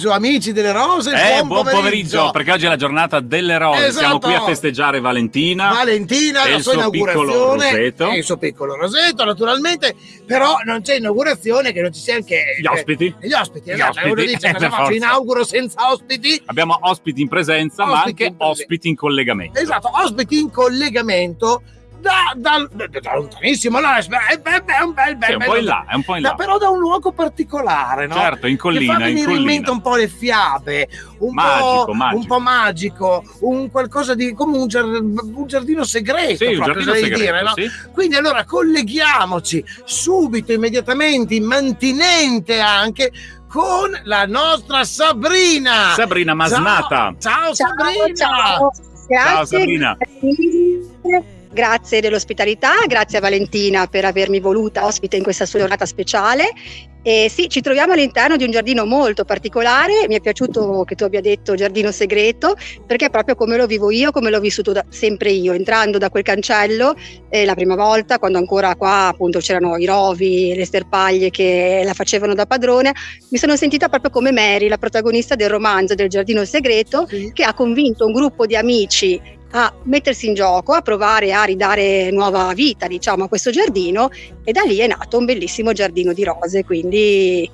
Pomeriggio, amici delle rose. Eh, buon, buon pomeriggio. pomeriggio. perché oggi è la giornata delle rose. Esatto. Siamo qui a festeggiare Valentina. Valentina, la sua inaugurazione. E il suo piccolo roseto, naturalmente. Però non c'è inaugurazione che non ci sia anche. Gli ospiti. Eh, gli ospiti, esatto. Gli ospiti. Dice, eh, cosa faccio? Inauguro senza ospiti. Abbiamo ospiti in presenza, ospiti ma anche in ospiti in collegamento. Esatto, ospiti in collegamento da, da, da, da lontanissimo, no? è, è, è, un bel, bel, sì, un po' in là, è un po' in là. però da un luogo particolare, no? Certo, in collina. Che fa venire in, in mente un po' le fiabe, un, magico, po', magico. un po' magico, un qualcosa di come un, giardino, un giardino segreto, sì, proprio, giardino segreto, dire, no? sì. Quindi allora colleghiamoci subito, immediatamente, immantinente anche con la nostra Sabrina. Sabrina Masnata. Ciao, ciao, ciao Sabrina. Ciao, Grazie. ciao Sabrina. Grazie dell'ospitalità, grazie a Valentina per avermi voluta ospite in questa sua giornata speciale. E sì, ci troviamo all'interno di un giardino molto particolare, mi è piaciuto che tu abbia detto giardino segreto, perché è proprio come lo vivo io, come l'ho vissuto da, sempre io, entrando da quel cancello eh, la prima volta, quando ancora qua appunto c'erano i rovi, le sterpaglie che la facevano da padrone, mi sono sentita proprio come Mary, la protagonista del romanzo del giardino segreto, sì. che ha convinto un gruppo di amici a mettersi in gioco, a provare a ridare nuova vita diciamo, a questo giardino e da lì è nato un bellissimo giardino di rose, quindi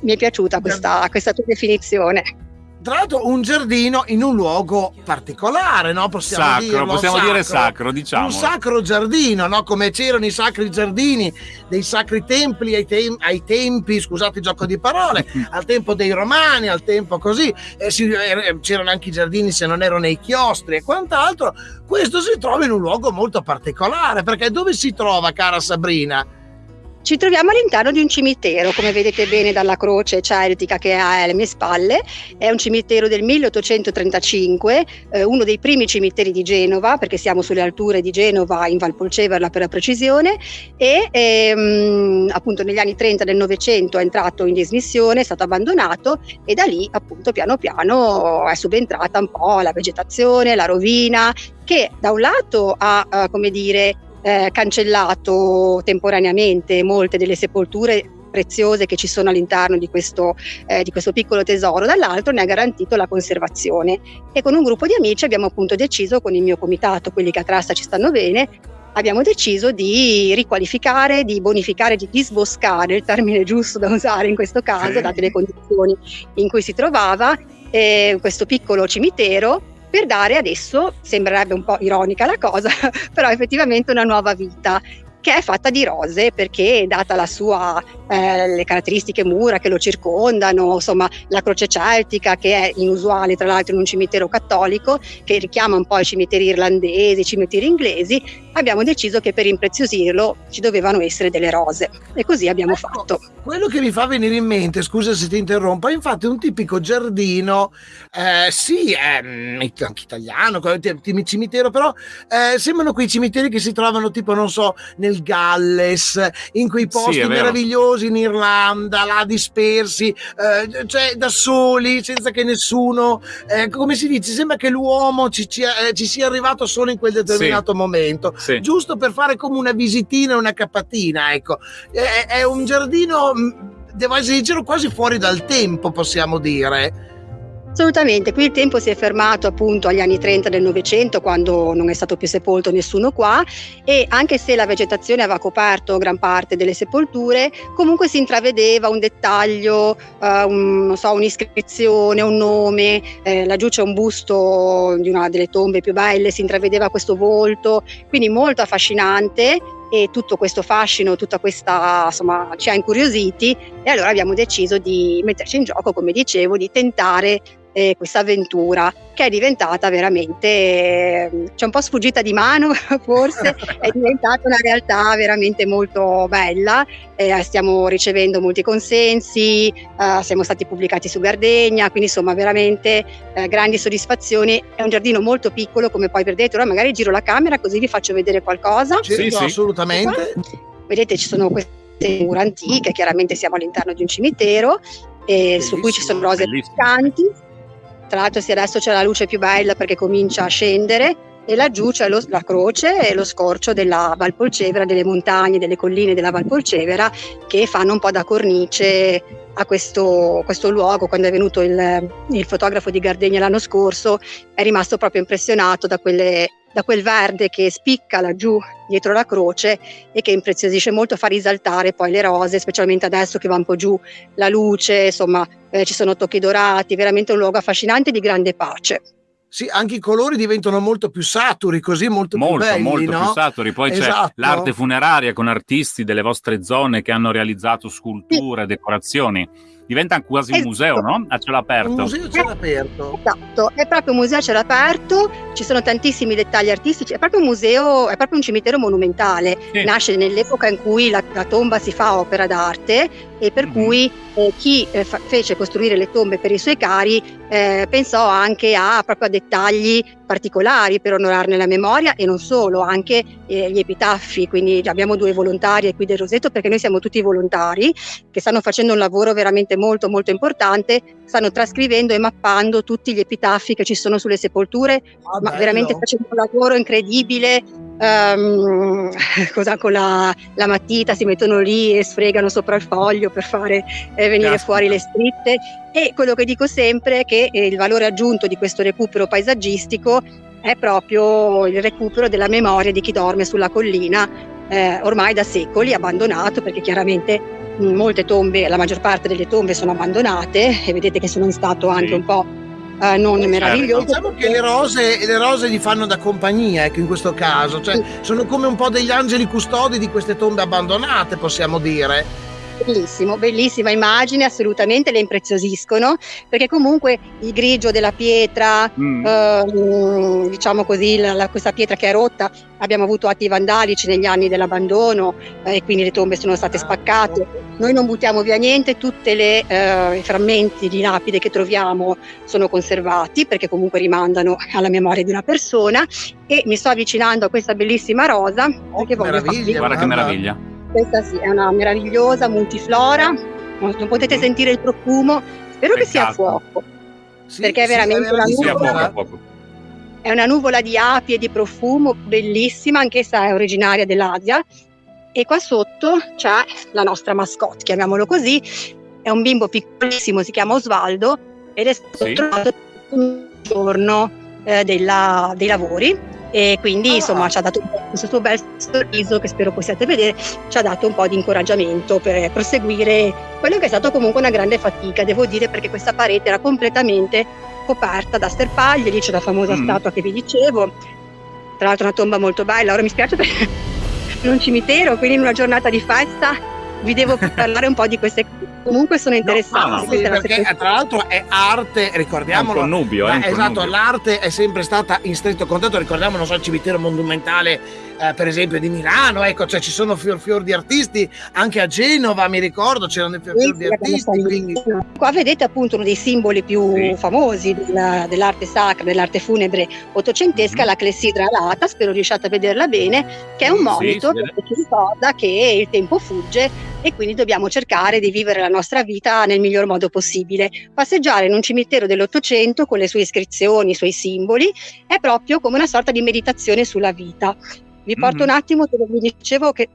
mi è piaciuta questa, questa tua definizione tra l'altro un giardino in un luogo particolare, no? Possiamo sacro, dirlo, possiamo sacro. dire sacro, diciamo. Un sacro giardino, no? Come c'erano i sacri giardini dei sacri templi ai, tem- ai tempi, scusate il gioco di parole, al tempo dei romani, al tempo così, eh, si, eh, c'erano anche i giardini se non erano nei chiostri e quant'altro. Questo si trova in un luogo molto particolare, perché dove si trova, cara Sabrina? Ci troviamo all'interno di un cimitero, come vedete bene dalla croce celtica che è alle mie spalle, è un cimitero del 1835, eh, uno dei primi cimiteri di Genova, perché siamo sulle alture di Genova in Valpolceverla per la precisione, e ehm, appunto negli anni 30 del Novecento è entrato in dismissione, è stato abbandonato e da lì appunto piano piano è subentrata un po' la vegetazione, la rovina, che da un lato ha, eh, come dire, eh, cancellato temporaneamente molte delle sepolture preziose che ci sono all'interno di questo, eh, di questo, piccolo tesoro, dall'altro ne ha garantito la conservazione. E con un gruppo di amici abbiamo appunto deciso, con il mio comitato, quelli che a Trasta ci stanno bene, abbiamo deciso di riqualificare, di bonificare, di disboscare, il termine giusto da usare in questo caso, date le condizioni in cui si trovava, eh, questo piccolo cimitero per dare adesso, sembrerebbe un po' ironica la cosa, però effettivamente una nuova vita che è fatta di rose perché data la sua, eh, le caratteristiche mura che lo circondano, insomma la croce celtica che è inusuale tra l'altro in un cimitero cattolico che richiama un po' i cimiteri irlandesi, i cimiteri inglesi, abbiamo deciso che per impreziosirlo ci dovevano essere delle rose e così abbiamo ecco, fatto. Quello che mi fa venire in mente, scusa se ti interrompo, è infatti un tipico giardino, eh, sì, è anche italiano, cimitero, però eh, sembrano quei cimiteri che si trovano tipo, non so, nel nel Galles, in quei posti sì, meravigliosi in Irlanda, là dispersi, eh, cioè da soli, senza che nessuno, eh, come si dice, sembra che l'uomo ci, ci, eh, ci, sia arrivato solo in quel determinato sì. momento, sì. giusto per fare come una visitina una capatina, ecco. È, è un giardino, devo essere sincero, quasi fuori dal tempo, possiamo dire Assolutamente, qui il tempo si è fermato appunto agli anni 30 del Novecento quando non è stato più sepolto nessuno qua e anche se la vegetazione aveva coperto gran parte delle sepolture, comunque si intravedeva un dettaglio, eh, un, so, un'iscrizione, un nome, eh, laggiù c'è un busto di una delle tombe più belle, si intravedeva questo volto, quindi molto affascinante e tutto questo fascino, tutta questa insomma ci ha incuriositi e allora abbiamo deciso di metterci in gioco, come dicevo, di tentare eh, questa avventura che è diventata veramente, eh, c'è un po' sfuggita di mano forse, è diventata una realtà veramente molto bella, eh, stiamo ricevendo molti consensi, eh, siamo stati pubblicati su Gardegna, quindi insomma veramente eh, grandi soddisfazioni, è un giardino molto piccolo come poi vedete, ora magari giro la camera così vi faccio vedere qualcosa. Sì, sì. assolutamente. Vedete ci sono queste mura antiche, chiaramente siamo all'interno di un cimitero, su cui ci sono rose picanti tra l'altro sì, adesso c'è la luce più bella perché comincia a scendere e laggiù c'è lo, la croce e lo scorcio della Valpolcevera, delle montagne, delle colline della Valpolcevera che fanno un po' da cornice a questo, questo luogo. Quando è venuto il, il, fotografo di Gardegna l'anno scorso è rimasto proprio impressionato da, quelle, da quel verde che spicca laggiù dietro la croce e che impreziosisce molto, fa risaltare poi le rose, specialmente adesso che va un po' giù la luce, insomma eh, ci sono tocchi dorati, veramente un luogo affascinante di grande pace. Sì, anche i colori diventano molto più saturi, così molto, molto più belli, Molto no? più saturi. Poi esatto. c'è l'arte funeraria con artisti delle vostre zone che hanno realizzato sculture, sì. decorazioni diventa quasi un esatto. museo, no? A cielo aperto. Un museo a cielo aperto. Esatto, è proprio un museo a cielo aperto, ci sono tantissimi dettagli artistici, è proprio un museo, è proprio un cimitero monumentale. Sì. Nasce nell'epoca in cui la, la, tomba si fa opera d'arte e per mm-hmm. cui eh, chi eh, fa, fece costruire le tombe per i suoi cari eh, pensò anche a, proprio a dettagli particolari per onorarne la memoria e non solo, anche eh, gli epitaffi, quindi abbiamo due volontarie qui del Rosetto perché noi siamo tutti volontari che stanno facendo un lavoro veramente molto molto importante, stanno trascrivendo e mappando tutti gli epitaffi che ci sono sulle sepolture, ah, ma veramente facendo un lavoro incredibile um, cosa, con la, la, matita si mettono lì e sfregano sopra il foglio per fare eh, venire Caspita. fuori le scritte e quello che dico sempre è che eh, il valore aggiunto di questo recupero paesaggistico è proprio il recupero della memoria di chi dorme sulla collina eh, ormai da secoli abbandonato perché chiaramente molte tombe, la maggior parte delle tombe sono abbandonate e vedete che sono in stato anche sì. un po' eh, non certo. meraviglioso. Diciamo che le rose, le rose gli fanno da compagnia, ecco, in questo caso, cioè sì. sono come un po' degli angeli custodi di queste tombe abbandonate, possiamo dire. Bellissimo, bellissima immagine, assolutamente le impreziosiscono, perché comunque il grigio della pietra, mm. eh, diciamo così, la, la, questa pietra che è rotta, abbiamo avuto atti vandalici negli anni dell'abbandono eh, e quindi le tombe sono state spaccate. Noi non buttiamo via niente, tutti eh, i frammenti di lapide che troviamo sono conservati perché comunque rimandano alla memoria di una persona e mi sto avvicinando a questa bellissima rosa oh, voglio farvi... Guarda che meraviglia questa sì, è una meravigliosa multiflora, non potete sentire il profumo, spero Peccato. che sia a fuoco, sì, perché è veramente una nuvola, è una nuvola di api e di profumo bellissima, anch'essa è originaria dell'Asia e qua sotto c'è la nostra mascotte, chiamiamolo così, è un bimbo piccolissimo, si chiama Osvaldo ed è stato sì. trovato un giorno eh, della, dei lavori e quindi ah. insomma ci ha dato questo suo bel sorriso che spero possiate vedere ci ha dato un po' di incoraggiamento per proseguire quello che è stato comunque una grande fatica devo dire perché questa parete era completamente coperta da sterpaglie lì c'è la famosa mm. statua che vi dicevo tra l'altro una tomba molto bella ora mi spiace perché in un cimitero quindi in una giornata di festa vi devo parlare un po' di queste cose comunque sono interessanti. No, no, sì, perché tra l'altro è arte, ricordiamolo. È un connubio, eh, esatto, l'arte è sempre stata in stretto contatto, ricordiamo, non so, il cimitero monumentale eh, per esempio di Milano, ecco, cioè ci sono fior fior di artisti, anche a Genova mi ricordo c'erano fior fior di artisti. Quindi... Qua vedete appunto uno dei simboli più sì. famosi della, dell'arte sacra, dell'arte funebre ottocentesca, mm-hmm. la clessidra alata, spero riusciate a vederla bene, che è un monito sì, che ci ricorda che il tempo fugge e quindi dobbiamo cercare di vivere la nostra vita nel miglior modo possibile. Passeggiare in un cimitero dell'Ottocento con le sue iscrizioni, i suoi simboli, è proprio come una sorta di meditazione sulla vita. Vi porto mm-hmm. un attimo dove vi dicevo che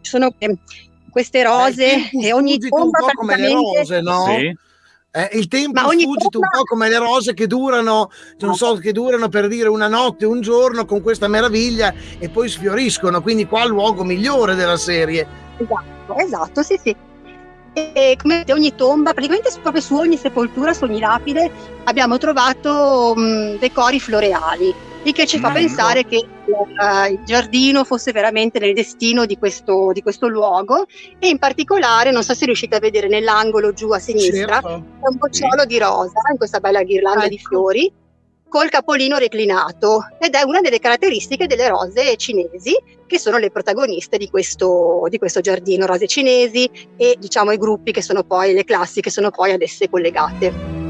ci sono eh, queste rose Beh, e ogni tomba praticamente... come le rose, no? Sì. Eh, il tempo è sfuggito un po' come le rose che durano, non so, che durano per dire una notte, un giorno con questa meraviglia e poi sfioriscono. Quindi qua è il luogo migliore della serie. Esatto, esatto, sì, sì. E come ogni tomba, praticamente proprio su ogni sepoltura, su ogni lapide, abbiamo trovato mh, decori floreali il che ci fa pensare che uh, il giardino fosse veramente nel destino di questo, di questo, luogo e in particolare, non so se riuscite a vedere nell'angolo giù a sinistra, certo. un bocciolo sì. di rosa in questa bella ghirlanda ecco. di fiori col capolino reclinato ed è una delle caratteristiche delle rose cinesi che sono le protagoniste di questo, di questo giardino, rose cinesi e diciamo i gruppi che sono poi le classi che sono poi ad esse collegate.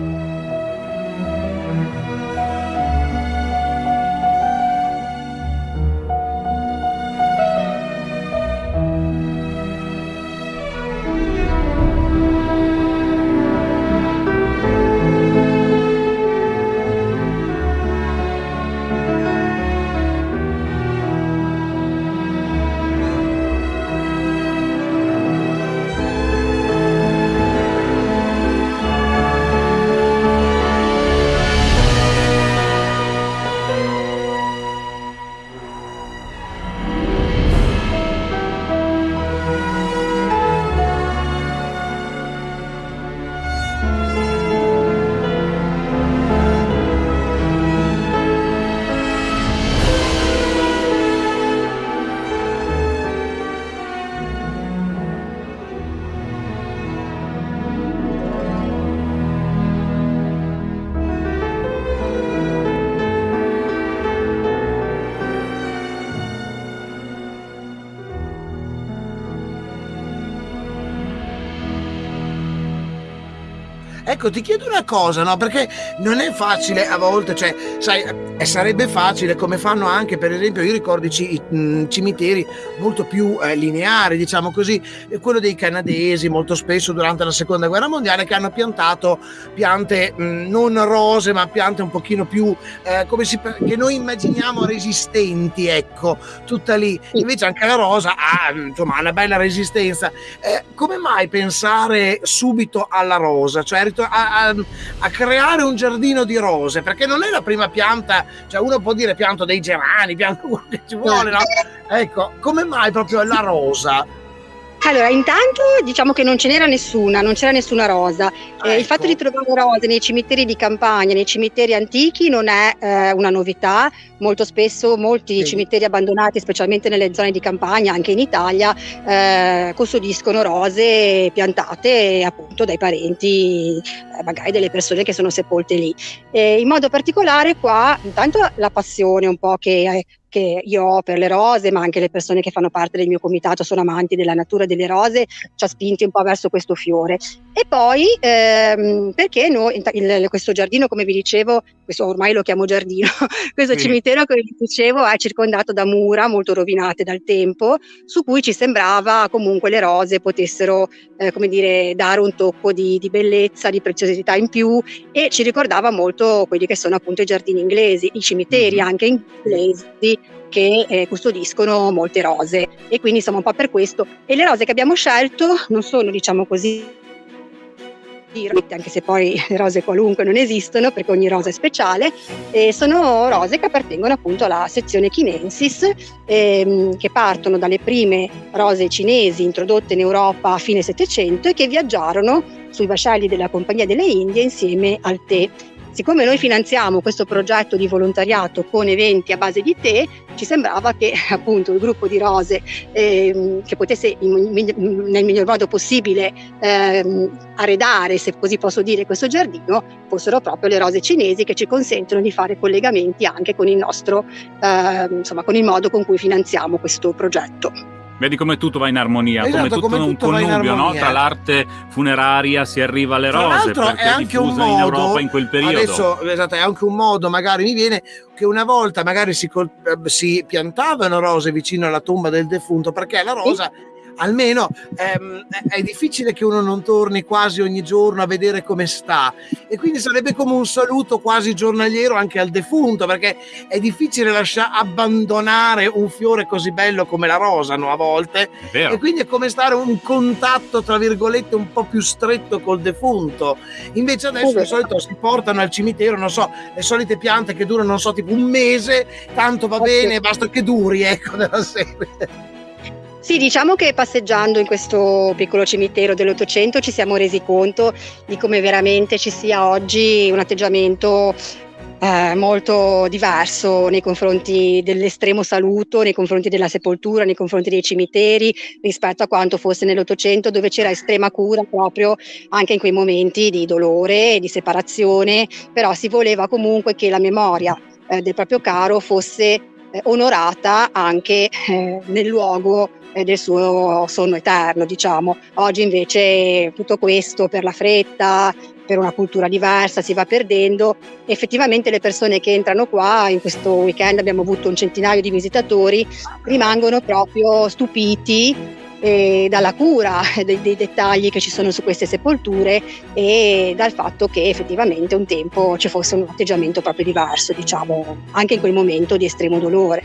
Ecco, ti chiedo una cosa, no? Perché non è facile a volte, cioè, sai, eh, sarebbe facile come fanno anche, per esempio, io ricordo i cimiteri molto più eh, lineari, diciamo così, quello dei canadesi, molto spesso durante la seconda guerra mondiale, che hanno piantato piante mh, non rose, ma piante un pochino più, eh, come si, che noi immaginiamo resistenti, ecco, tutta lì. Invece anche la rosa ha, insomma, una bella resistenza. Eh, come mai pensare subito alla rosa? Cioè, a, a, a, creare un giardino di rose, perché non è la prima pianta, cioè uno può dire pianto dei gerani, pianto quello che ci vuole, no? Ecco, come mai proprio la rosa? Allora, intanto diciamo che non ce n'era nessuna, non c'era nessuna rosa. Ah, eh, ecco. Il fatto di trovare rose nei cimiteri di campagna, nei cimiteri antichi, non è eh, una novità. Molto spesso molti sì. cimiteri abbandonati, specialmente nelle zone di campagna, anche in Italia, eh, custodiscono rose piantate appunto dai parenti, eh, magari delle persone che sono sepolte lì. in modo particolare qua, intanto la passione un po' che che io ho per le rose, ma anche le persone che fanno parte del mio comitato sono amanti della natura delle rose, ci ha spinti un po' verso questo fiore. E poi ehm, perché noi, il, questo giardino, come vi dicevo, questo ormai lo chiamo giardino, questo sì. cimitero che vi dicevo è circondato da mura molto rovinate dal tempo, su cui ci sembrava comunque le rose potessero, eh, come dire, dare un tocco di, di bellezza, di preziosità in più e ci ricordava molto quelli che sono appunto i giardini inglesi, i cimiteri mm-hmm. anche inglesi che eh, custodiscono molte rose e quindi insomma un po' per questo. E le rose che abbiamo scelto non sono diciamo così anche se poi rose qualunque non esistono perché ogni rosa è speciale, e sono rose che appartengono appunto alla sezione Chinensis, ehm, che partono dalle prime rose cinesi introdotte in Europa a fine Settecento e che viaggiarono sui vascelli della Compagnia delle Indie insieme al tè Siccome noi finanziamo questo progetto di volontariato con eventi a base di tè, ci sembrava che appunto il gruppo di rose eh, che potesse in, nel miglior modo possibile eh, arredare, se così posso dire, questo giardino, fossero proprio le rose cinesi che ci consentono di fare collegamenti anche con il nostro, eh, insomma, con il modo con cui finanziamo questo progetto. Vedi come tutto va in armonia, esatto, come tutto come un connubio, no? Tra l'arte funeraria si arriva alle rose, Tra è anche un modo, in Europa in quel periodo. Adesso, esatto, è anche un modo, magari mi viene che una volta magari si, si piantavano rose vicino alla tomba del defunto, perché la rosa... Sì almeno ehm, è difficile che uno non torni quasi ogni giorno a vedere come sta. E quindi sarebbe come un saluto quasi giornaliero anche al defunto perché è difficile lasciare abbandonare un fiore così bello come la rosa no, a volte. E quindi è come stare un contatto tra virgolette un po' più stretto col defunto. Invece adesso di solito si portano al cimitero non so le solite piante che durano non so tipo un mese tanto va bene basta che duri ecco della serie sì, diciamo che passeggiando in questo piccolo cimitero dell'Ottocento ci siamo resi conto di come veramente ci sia oggi un atteggiamento eh, molto diverso nei confronti dell'estremo saluto, nei confronti della sepoltura, nei confronti dei cimiteri rispetto a quanto fosse nell'Ottocento dove c'era estrema cura proprio anche in quei momenti di dolore, di separazione, però si voleva comunque che la memoria eh, del proprio caro fosse eh, onorata anche eh, nel luogo del suo sonno eterno, diciamo. Oggi invece tutto questo per la fretta, per una cultura diversa si va perdendo. Effettivamente le persone che entrano qua, in questo weekend abbiamo avuto un centinaio di visitatori, rimangono proprio stupiti eh, dalla cura dei, dei, dettagli che ci sono su queste sepolture e dal fatto che effettivamente un tempo ci fosse un atteggiamento proprio diverso, diciamo, anche in quel momento di estremo dolore.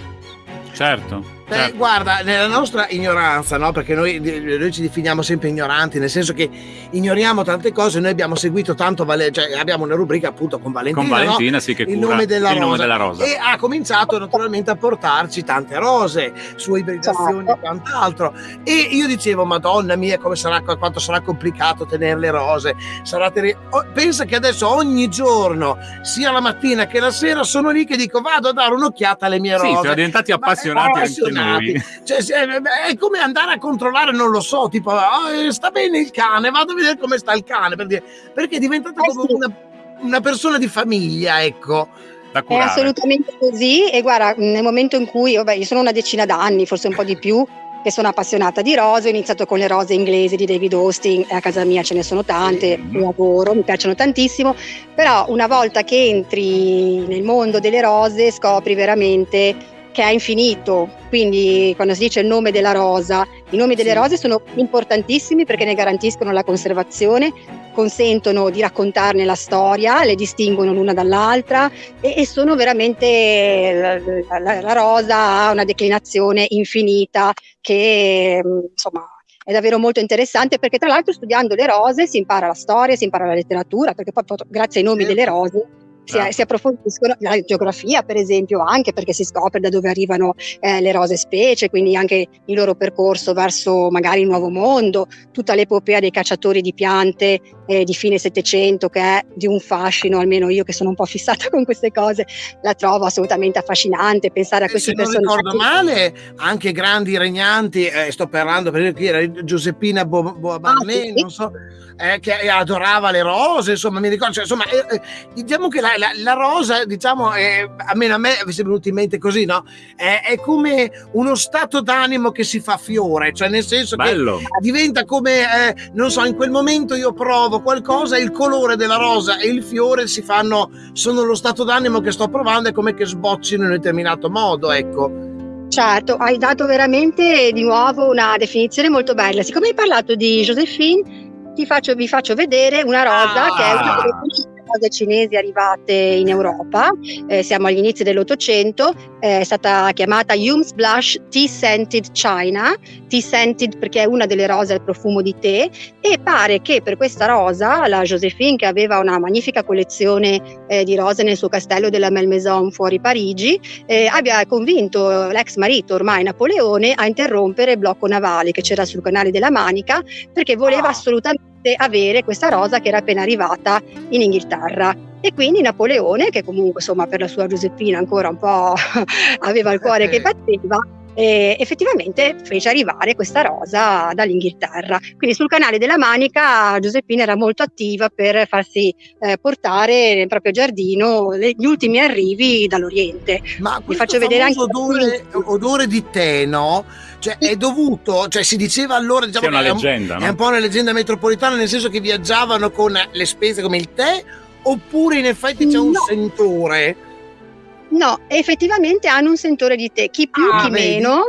Certo. Beh, certo. guarda, nella nostra ignoranza, no? perché noi, noi, ci definiamo sempre ignoranti, nel senso che ignoriamo tante cose, noi abbiamo seguito tanto, Vale- cioè abbiamo una rubrica appunto con Valentina, con Valentina no? sì, che il, nome della, il nome della rosa. E ha cominciato naturalmente a portarci tante rose, sue ibridazioni certo. e quant'altro. E io dicevo, madonna mia, come sarà, quanto sarà complicato tenere le rose. Sarà ter- Pensa che adesso ogni giorno, sia la mattina che la sera, sono lì che dico vado a dare un'occhiata alle mie rose. Sì, siamo diventati appassionati, appassionati noi. Cioè, è come andare a controllare, non lo so, tipo, oh, sta bene il cane, vado a vedere come sta il cane, per dire, perché è diventata eh come sì. una, una persona di famiglia, ecco. È assolutamente così e guarda, nel momento in cui, vabbè, io sono una decina d'anni, forse un po' di più, che sono appassionata di rose, ho iniziato con le rose inglesi di David Austin a casa mia ce ne sono tante, mm. lavoro, mi piacciono tantissimo, però una volta che entri nel mondo delle rose scopri veramente che è infinito, quindi quando si dice il nome della rosa, i nomi delle rose sono importantissimi perché ne garantiscono la conservazione, consentono di raccontarne la storia, le distinguono l'una dall'altra e, e sono veramente la, la, la, rosa ha una declinazione infinita che insomma è davvero molto interessante perché tra l'altro studiando le rose si impara la storia, si impara la letteratura, perché poi grazie ai nomi delle rose si, si, approfondiscono la geografia, per esempio, anche perché si scopre da dove arrivano eh, le rose specie, quindi anche il loro percorso verso magari il nuovo mondo, tutta l'epopea dei cacciatori di piante eh, di fine Settecento, che è di un fascino, almeno io che sono un po' fissata con queste cose, la trovo assolutamente affascinante pensare a questi personaggi. Se non ricordo male, anche grandi regnanti, eh, sto parlando per esempio, era Giuseppina Boabarnè, ah, sì. non so eh, che adorava le rose, insomma, mi ricordo, cioè, insomma, eh, eh, diciamo che la, la, la rosa, diciamo, è, almeno a me è venuto in mente così, no? È, è, come uno stato d'animo che si fa fiore, cioè nel senso Bello. che diventa come, eh, non so, in quel momento io provo qualcosa, il colore della rosa e il fiore si fanno, sono lo stato d'animo che sto provando, è come che sboccino in un determinato modo, ecco. Certo, hai dato veramente di nuovo una definizione molto bella. Siccome hai parlato di Josephine, faccio, vi faccio vedere una rosa ah. che è una delle rose cinesi arrivate in Europa, eh, siamo agli inizi dell'Ottocento, è stata chiamata Hume's Blush Tea Scented China, Tea Scented perché è una delle rose al profumo di tè e pare che per questa rosa la Josephine che aveva una magnifica collezione eh, di rose nel suo castello della Malmaison fuori Parigi eh, abbia convinto l'ex marito ormai Napoleone a interrompere il blocco navale che c'era sul canale della Manica perché voleva ah. Assolutamente avere questa rosa che era appena arrivata in Inghilterra. E quindi Napoleone, che comunque insomma per la sua Giuseppina ancora un po' aveva il cuore che batteva, e effettivamente fece arrivare questa rosa dall'Inghilterra. Quindi sul canale della Manica Giuseppina era molto attiva per farsi eh, portare nel proprio giardino gli ultimi arrivi dall'Oriente. Ma vi faccio vedere anche odore, odore di tè, no? Cioè, è dovuto, cioè si diceva allora, diciamo, è una leggenda, è un, no? è un po' una leggenda metropolitana, nel senso che viaggiavano con le spese come il tè, oppure in effetti c'è un sentore? No, effettivamente hanno un sentore di tè, chi più, ah, chi vedi? meno.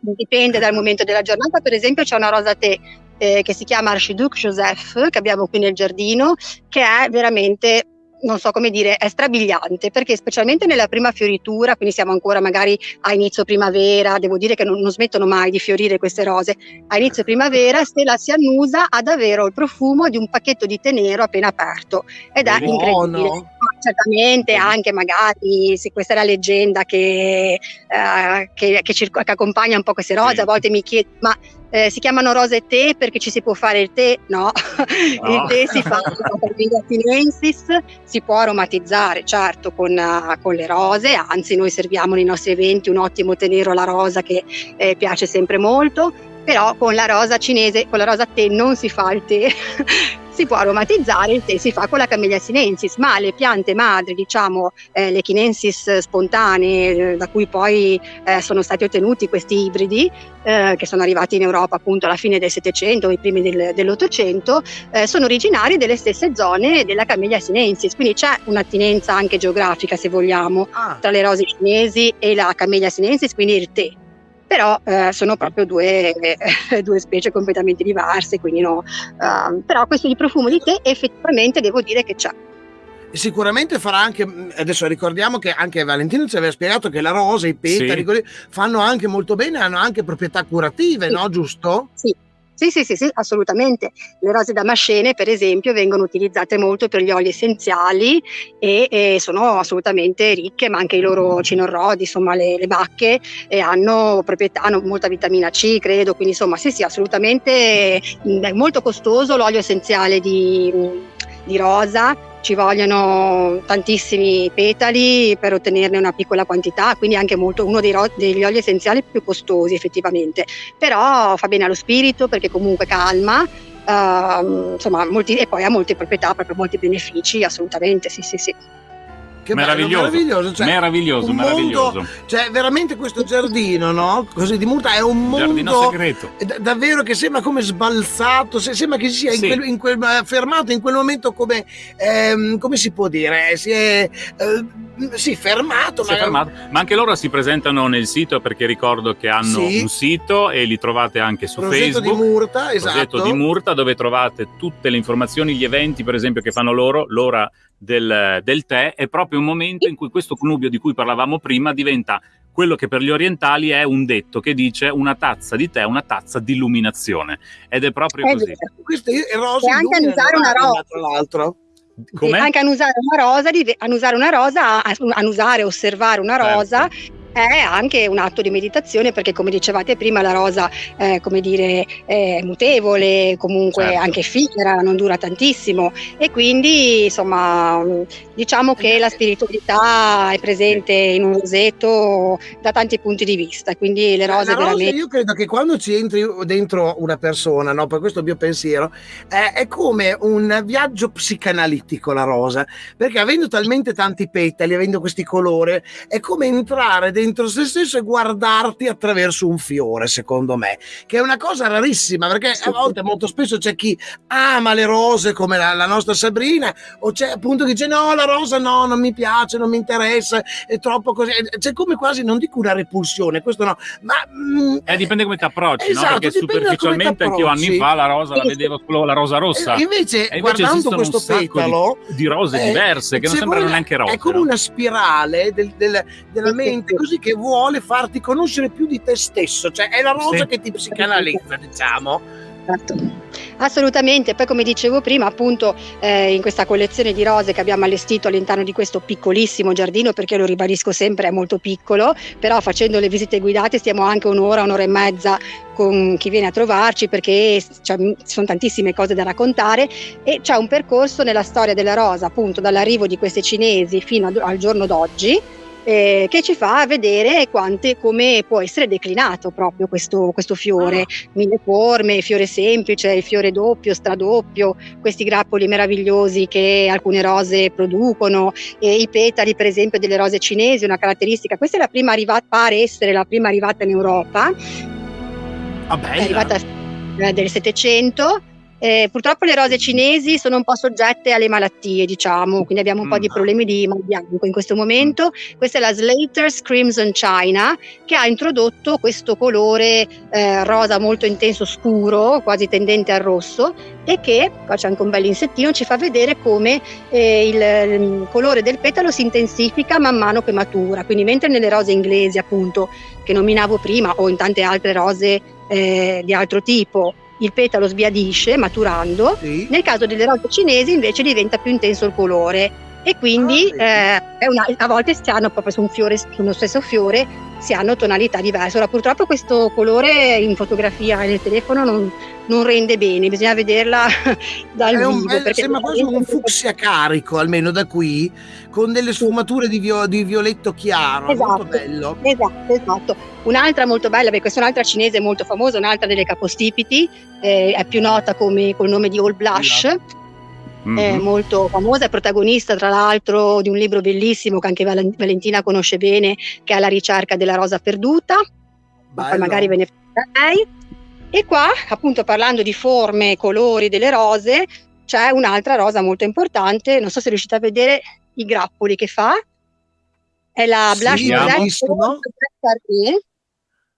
dipende dal momento della giornata. Per esempio, c'è una rosa tè eh, che si chiama Archiduc Joseph, che abbiamo qui nel giardino, che è veramente non so come dire, è strabiliante perché specialmente nella prima fioritura, quindi siamo ancora magari a inizio primavera, devo dire che non, non smettono mai di fiorire queste rose, a inizio primavera se la si annusa ha davvero il profumo di un pacchetto di tè nero appena aperto ed è Buono. incredibile. Certamente anche magari se questa è la leggenda che, uh, che, che, circo, che, accompagna un po' queste rose, a volte mi chiedo ma eh, si chiamano rose tè perché ci si può fare il tè? No, no. il tè si fa con il sinensis, si può aromatizzare certo con, con, le rose, anzi noi serviamo nei nostri eventi un ottimo tè nero alla rosa che eh, piace sempre molto, però con la rosa cinese, con la rosa tè non si fa il tè, si può aromatizzare, il tè si fa con la Camellia sinensis, ma le piante madri, diciamo eh, le chinensis spontanee, eh, da cui poi eh, sono stati ottenuti questi ibridi, eh, che sono arrivati in Europa appunto alla fine del Settecento, i primi del, dell'Ottocento, eh, sono originari delle stesse zone della Camellia sinensis, quindi c'è un'attinenza anche geografica, se vogliamo, ah. tra le rose cinesi e la Camellia sinensis, quindi il tè però eh, sono proprio due, eh, due, specie completamente diverse, quindi no. Uh, però questo di profumo di tè effettivamente devo dire che c'è. Sicuramente farà anche, adesso ricordiamo che anche Valentino ci aveva spiegato che la rosa, i petali, sì. fanno anche molto bene, hanno anche proprietà curative, sì. no? Giusto? Sì, sì, sì, sì, sì, assolutamente. Le rose damascene, per esempio, vengono utilizzate molto per gli oli essenziali e, e sono assolutamente ricche, ma anche i loro cinorrodi, insomma, le, le bacche eh, hanno proprietà, hanno molta vitamina C, credo, quindi insomma, sì, sì, assolutamente è molto costoso l'olio essenziale di, di rosa ci vogliono tantissimi petali per ottenerne una piccola quantità, quindi anche molto, uno ro- degli oli essenziali più costosi effettivamente, però fa bene allo spirito perché comunque calma, uh, insomma, molti, e poi ha molte proprietà, proprio molti benefici, assolutamente, sì, sì, sì. Che meraviglioso, bello, meraviglioso, cioè, meraviglioso, meraviglioso. Mondo, cioè, veramente questo giardino, no? Così di Murta è un mondo segreto. D- davvero che sembra come sbalzato, se, sembra che si sia sì. in quel, in quel, eh, fermato in quel momento come, ehm, come si può dire, si è eh, sì, fermato, si ma... È fermato. Ma anche loro si presentano nel sito perché ricordo che hanno sì. un sito e li trovate anche su Progetto Facebook. di Murta, esatto. Progetto di Murta dove trovate tutte le informazioni, gli eventi per esempio che fanno loro, l'ora del, del tè, è proprio un momento in cui questo connubio di cui parlavamo prima diventa quello che per gli orientali è un detto che dice una tazza di tè è una tazza di illuminazione ed è proprio è così. Questo è rosa e anche annusare una rosa tra l'altro. Com'è? Anche annusare una rosa, annusare una rosa, annusare, osservare una certo. rosa certo è anche un atto di meditazione perché come dicevate prima la rosa eh, come dire, è mutevole, comunque certo. anche effimera, non dura tantissimo e quindi insomma diciamo che la spiritualità è presente in un rosetto da tanti punti di vista, quindi le rose, rosa veramente... Io credo che quando ci entri dentro una persona, no, per questo mio pensiero, eh, è come un viaggio psicanalitico la rosa, perché avendo talmente tanti petali, avendo questi colori, è come entrare dentro dentro se stesso e guardarti attraverso un fiore, secondo me, che è una cosa rarissima perché a volte molto spesso c'è chi ama le rose come la, la nostra Sabrina o c'è appunto chi dice no, la rosa no, non mi piace, non mi interessa, è troppo così, c'è come quasi, non dico una repulsione, questo no, ma... Mm, eh, dipende come ti approcci, esatto, no? Perché superficialmente anch'io anni fa la rosa la vedevo solo la rosa rossa. E invece, e invece guardando questo petalo... Di, di rose eh, diverse che non sembrano neanche rose. È come una spirale del, del, della mente così che vuole farti conoscere più di te stesso, cioè è la rosa sì. che ti psicanalizza, diciamo. Esatto. Assolutamente, poi come dicevo prima, appunto eh, in questa collezione di rose che abbiamo allestito all'interno di questo piccolissimo giardino, perché lo ribadisco sempre è molto piccolo, però facendo le visite guidate stiamo anche un'ora, un'ora e mezza con chi viene a trovarci perché cioè, ci sono tantissime cose da raccontare e c'è un percorso nella storia della rosa, appunto dall'arrivo di queste cinesi fino al giorno d'oggi eh, che ci fa vedere quante, come può essere declinato proprio questo, questo fiore, ah. mille forme, fiore semplice, il fiore doppio, stradoppio, questi grappoli meravigliosi che alcune rose producono, e i petali per esempio delle rose cinesi, una caratteristica, questa è la prima arrivata, pare essere la prima arrivata in Europa, ah, è arrivata eh, del 700 Eh, purtroppo le rose cinesi sono un po' soggette alle malattie, diciamo, quindi abbiamo un mm. po' di mm. problemi di mal bianco in questo momento. Questa è la Slater's Crimson China che ha introdotto questo colore eh, rosa molto intenso scuro, quasi tendente al rosso, e che, qua c'è anche un bel insettino, ci fa vedere come eh, il, il colore del petalo si intensifica man mano che matura. Quindi mentre nelle rose inglesi, appunto, che nominavo prima, o in tante altre rose eh, di altro tipo, il petalo sbiadisce maturando, sì. nel caso delle rose cinesi invece diventa più intenso il colore. E quindi ah, eh, una, a volte si hanno proprio su un fiore, sullo stesso fiore, si hanno tonalità diverse. Ora purtroppo questo colore in fotografia e nel telefono non, non rende bene, bisogna vederla dal è un, vivo. È, sembra quasi un fucsia carico, almeno da qui, con delle sfumature di, vio, di violetto chiaro, esatto, molto bello. Esatto, esatto. Un'altra molto bella, perché questa è un'altra cinese molto famosa, un'altra delle capostipiti, eh, è più nota come, col nome di All Blush. Esatto mm-hmm. è molto famosa, è protagonista tra l'altro di un libro bellissimo che anche Valentina conosce bene, che è La ricerca della rosa perduta, poi magari ve ne parla lei. E qua, appunto parlando di forme e colori delle rose, c'è un'altra rosa molto importante, non so se riuscite a vedere i grappoli che fa, è la sì, Blush Rosette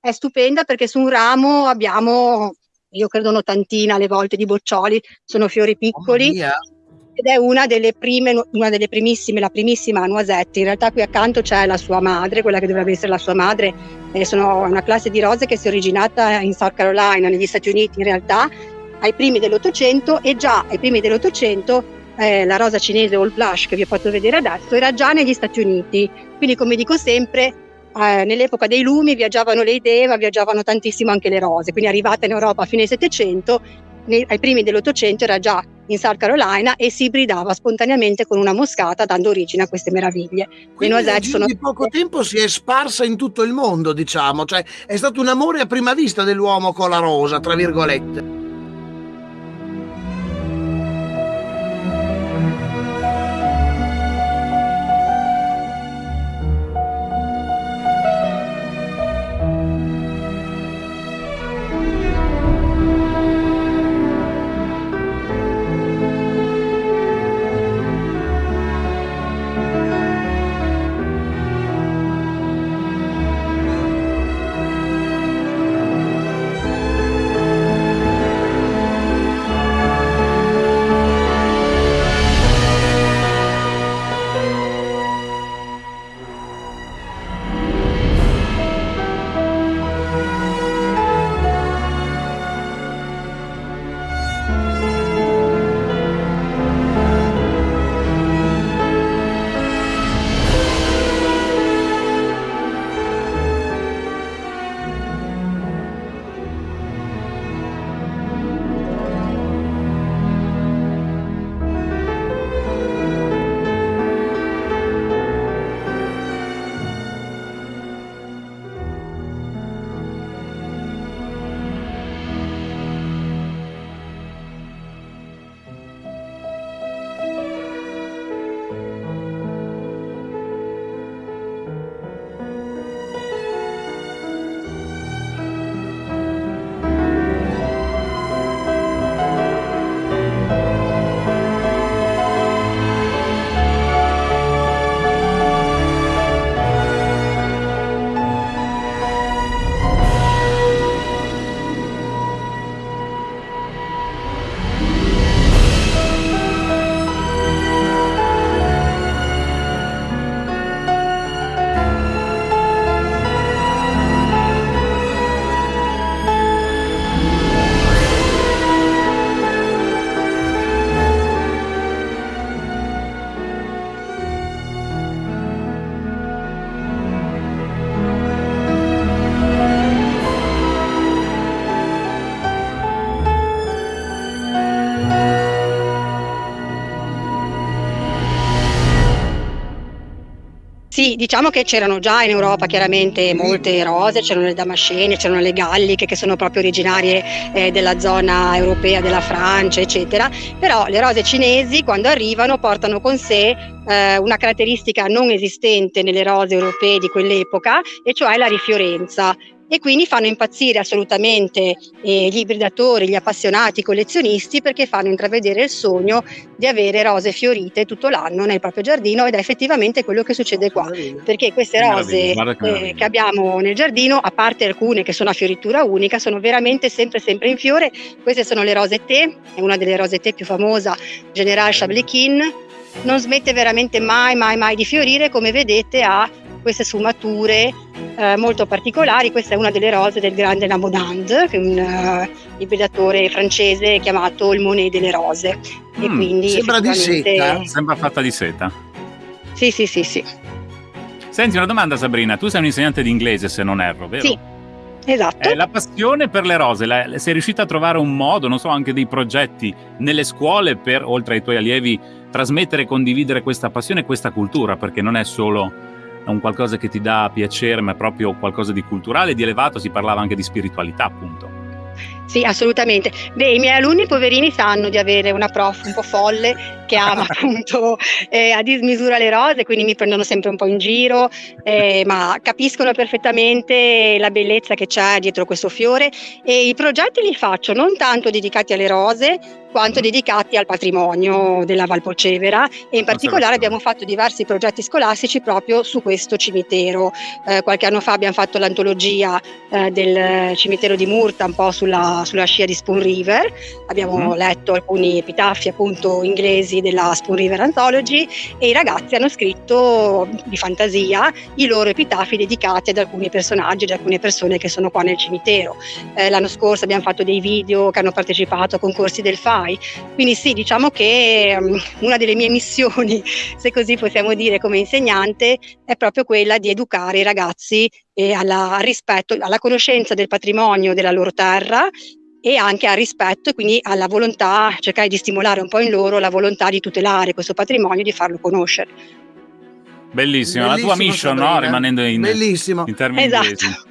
è stupenda perché su un ramo abbiamo, io credo un'ottantina alle volte di boccioli, sono fiori piccoli, oh ed è una delle prime, una delle primissime, la primissima Noisette. In realtà qui accanto c'è la sua madre, quella che dovrebbe essere la sua madre. Eh, sono una classe di rose che si è originata in South Carolina, negli Stati Uniti in realtà, ai primi dell'Ottocento e già ai primi dell'Ottocento eh, la rosa cinese All Blush che vi ho fatto vedere adesso era già negli Stati Uniti. Quindi come dico sempre, eh, nell'epoca dei lumi viaggiavano le idee, ma viaggiavano tantissimo anche le rose. Quindi arrivata in Europa a fine Settecento, ai primi dell'Ottocento era già in South Carolina e si ibridava spontaneamente con una moscata dando origine a queste meraviglie. Quindi in sono... di poco tempo si è sparsa in tutto il mondo, diciamo, cioè è stato un amore a prima vista dell'uomo con la rosa, tra virgolette. Diciamo che c'erano già in Europa chiaramente molte rose, c'erano le damascene, c'erano le galliche che sono proprio originarie eh, della zona europea, della Francia, eccetera, però le rose cinesi quando arrivano portano con sé eh, una caratteristica non esistente nelle rose europee di quell'epoca, e cioè la rifiorenza. E quindi fanno impazzire assolutamente eh, gli ibridatori, gli appassionati, i collezionisti perché fanno intravedere il sogno di avere rose fiorite tutto l'anno nel proprio giardino ed è effettivamente quello che succede qua perché queste rose che, eh, che abbiamo nel giardino a parte alcune che sono a fioritura unica sono veramente sempre sempre in fiore. Queste sono le rose tè è una delle rose tè più famosa General Chablequin non smette veramente mai mai mai di fiorire come vedete ha queste sfumature eh, molto particolari. Questa è una delle rose del grande Namonand, che è un uh, ibridatore francese chiamato il Monet delle Rose. Mm, e quindi sembra di seta. Sembra fatta di seta. Sì, sì, sì, sì. Senti, una domanda Sabrina, tu sei un insegnante di inglese se non erro, vero? Sì. Esatto. Eh, la passione per le rose, la, sei riuscita a trovare un modo, non so, anche dei progetti nelle scuole per, oltre ai tuoi allievi, trasmettere e condividere questa passione e questa cultura, perché non è solo un qualcosa che ti dà piacere, ma è proprio qualcosa di culturale, di elevato, si parlava anche di spiritualità, appunto. Sì, assolutamente. Beh, i miei alunni poverini sanno di avere una prof un po' folle che ama appunto eh, a dismisura le rose, quindi mi prendono sempre un po' in giro, eh, ma capiscono perfettamente la bellezza che c'è dietro questo fiore e i progetti li faccio non tanto dedicati alle rose, quanto dedicati al patrimonio della Valpolcevera e in particolare abbiamo fatto diversi progetti scolastici proprio su questo cimitero. Eh, qualche anno fa abbiamo fatto l'antologia eh, del cimitero di Murta un po' sulla, sulla scia di Spoon River, abbiamo mm. letto alcuni epitafi appunto inglesi della Spoon River Anthology e i ragazzi hanno scritto di fantasia i loro epitafi dedicati ad alcuni personaggi, ad alcune persone che sono qua nel cimitero. Eh, l'anno scorso abbiamo fatto dei video che hanno partecipato a concorsi del FAI fai. Quindi sì, diciamo che um, una delle mie missioni, se così possiamo dire come insegnante, è proprio quella di educare i ragazzi eh, alla, al rispetto, alla conoscenza del patrimonio della loro terra e anche al rispetto e quindi alla volontà, cercare di stimolare un po' in loro la volontà di tutelare questo patrimonio e di farlo conoscere. Bellissimo, Bellissimo la tua mission, no? rimanendo in, in termini esatto. inglesi.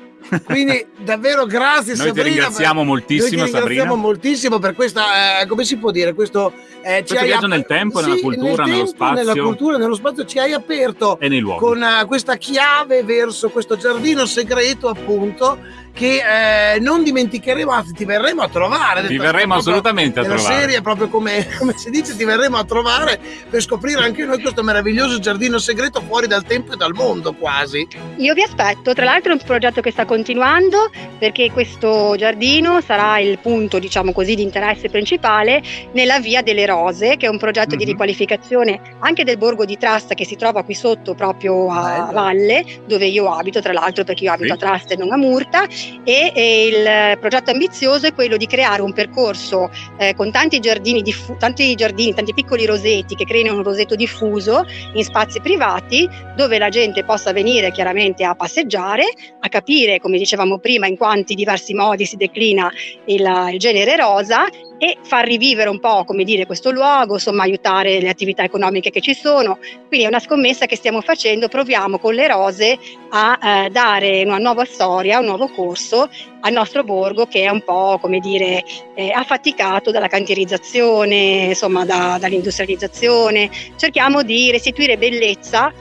Quindi davvero grazie Noi Sabrina. Ti ringraziamo moltissimo noi ti ringraziamo Sabrina. moltissimo per questa, eh, come si può dire, questo, eh, questo viaggio app- nel tempo, sì, nella cultura, nel nello tempo, spazio. Nella cultura, nello spazio ci hai aperto e con uh, questa chiave verso questo giardino segreto appunto che eh, non dimenticheremo, anzi ti verremo a trovare. Ti verremo assolutamente a trovare. La serie proprio come, come, si dice, ti verremo a trovare per scoprire anche noi questo meraviglioso giardino segreto fuori dal tempo e dal mondo quasi. Io vi aspetto, tra l'altro è un progetto che sta continuando perché questo giardino sarà il punto, diciamo così, di interesse principale nella Via delle Rose, che è un progetto mm-hmm. di mhm. riqualificazione anche del borgo di Trasta che si trova qui sotto proprio a Bello. valle, dove io abito, tra l'altro perché io abito sì. a Trasta e non a Murta e, e, il progetto ambizioso è quello di creare un percorso eh, con tanti giardini, diffu- tanti giardini, tanti piccoli rosetti che creino un rosetto diffuso in spazi privati dove la gente possa venire chiaramente a passeggiare, a capire, come dicevamo prima, in quanti diversi modi si declina il, il genere rosa e far rivivere un po', come dire, questo luogo, insomma, aiutare le attività economiche che ci sono. Quindi è una scommessa che stiamo facendo, proviamo con le rose a eh, dare una nuova storia, un nuovo corso al nostro borgo che è un po', come dire, eh, affaticato dalla cantierizzazione, insomma, da, dall'industrializzazione. Cerchiamo di restituire bellezza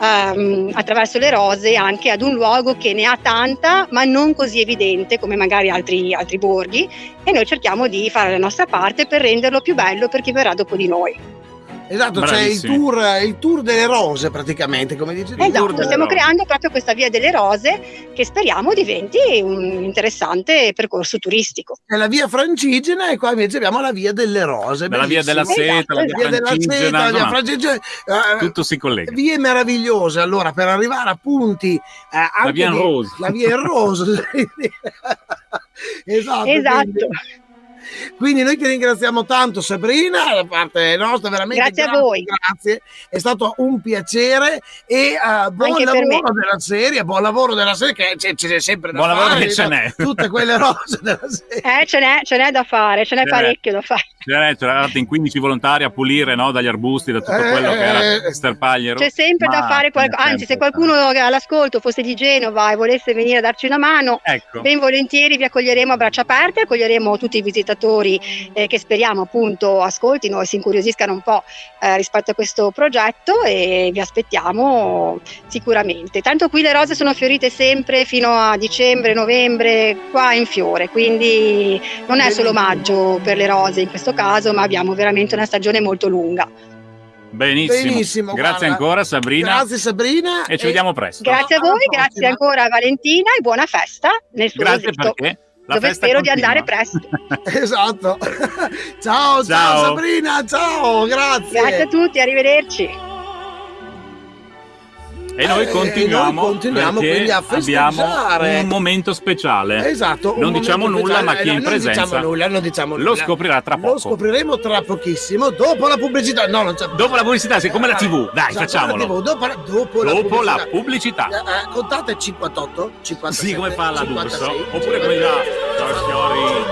um, attraverso le rose anche ad un luogo che ne ha tanta ma non così evidente come magari altri, altri borghi e noi cerchiamo di fare la nostra parte per renderlo più bello per chi verrà dopo di noi. Esatto, c'è il tour, il tour, delle rose praticamente, come dice Esatto, stiamo rose. creando proprio questa via delle rose che speriamo diventi un interessante percorso turistico. È la via francigena e qua invece abbiamo la via delle rose. La via della seta, esatto, la via, della seta, la via francigena. Uh, tutto si collega. Vie meravigliose, allora, per arrivare a punti... Uh, la via in rose. La via in rose. esatto. Esatto. Quindi, quindi noi ti ringraziamo tanto Sabrina, da parte nostra veramente grazie, grazie a voi. Grazie, è stato un piacere e uh, buon Anche lavoro della serie, buon lavoro della serie che c'è, c'è sempre da buon fare. Buon lavoro che ce n'è. Tutte quelle rose della serie. Eh, ce n'è, ce n'è da fare, ce n'è ce parecchio n'è. da fare. Cioè, c'eravate in 15 volontari a pulire no, dagli arbusti, da tutto quello che era Eh, sterpagliero. C'è sempre da Ma fare ce n'è qualcosa, anzi se qualcuno all'ascolto fosse di Genova e volesse venire a darci una mano, Ecco. ben volentieri vi accoglieremo a braccia aperte, accoglieremo tutti i visitatori eh, che speriamo appunto ascoltino e si incuriosiscano un po' eh, rispetto a questo progetto e vi aspettiamo sicuramente. Tanto qui le rose sono fiorite sempre fino a dicembre, novembre, qua in fiore, quindi non è solo maggio per le rose in questo caso, ma abbiamo veramente una stagione molto lunga. Benissimo. Benissimo, Grazie guarda. ancora Sabrina Grazie Sabrina. e ci vediamo presto. Grazie a alla voi, grazie ancora a Valentina e buona festa nel suo Grazie rosetto, perché la dove festa spero di continua. andare presto. Esatto. ciao, ciao, Ciao. Sabrina, ciao, grazie. Grazie a tutti, arrivederci. E noi Eh, continuiamo, noi continuiamo quindi a festeggiare. un momento speciale. Esatto. Non diciamo nulla, ma chi è in Eh, non presenza diciamo nulla, non diciamo lo nulla. scoprirà tra Lo poco. scopriremo tra pochissimo, dopo la pubblicità. No, non c'è. Dopo la pubblicità, siccome la TV, dai, Esatto, facciamolo. TV, Dopo, la- dopo la Dopo la pubblicità. pubblicità. Eh, eh, contate 58, 57, Sì, come fa la 56, D'Urso? Oppure là. Ciao, signori. 56.